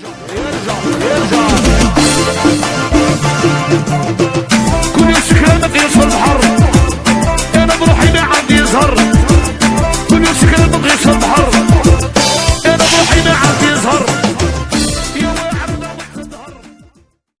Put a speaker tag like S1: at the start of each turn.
S1: يرجع يرجع كل يوم شكلانك يصفى البحر. أنا بروحي ما عندي يظهر